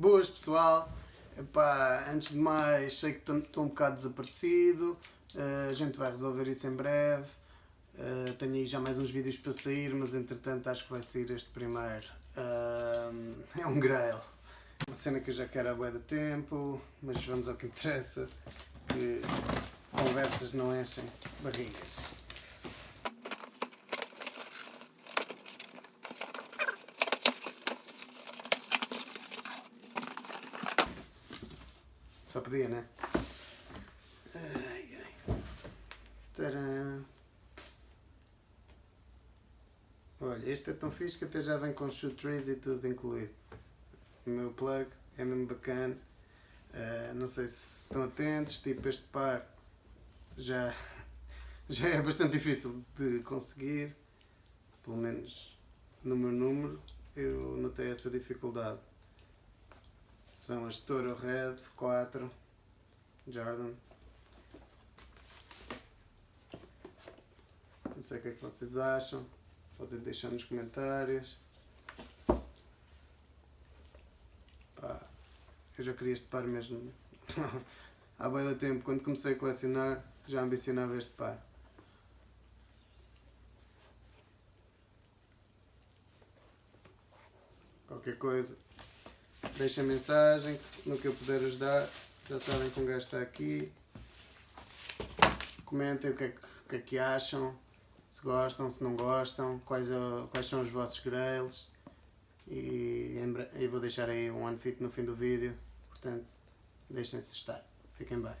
Boas pessoal, Epá, antes de mais sei que estou um bocado desaparecido, uh, a gente vai resolver isso em breve, uh, tenho aí já mais uns vídeos para sair, mas entretanto acho que vai sair este primeiro. Uh, é um grail, uma cena que eu já quero há bué de tempo, mas vamos ao que interessa, que conversas não enchem barrigas. Só podia, né? Ai, ai. Olha, este é tão fixe que até já vem com shoot trees e tudo incluído. O meu plug é mesmo bacana. Uh, não sei se estão atentos, tipo este par já, já é bastante difícil de conseguir. Pelo menos no meu número eu notei essa dificuldade. São as Toro Red 4 Jordan. Não sei o que é que vocês acham. Podem deixar nos comentários. Pá, eu já queria este par mesmo. Há bem tempo, quando comecei a colecionar, já ambicionava este par. Qualquer coisa, Deixem mensagem no que eu puder ajudar. Já sabem que um gajo está aqui. Comentem o que é que, o que, é que acham. Se gostam, se não gostam. Quais, quais são os vossos grails. E eu vou deixar aí um unfit no fim do vídeo. Portanto, deixem-se estar. Fiquem bem.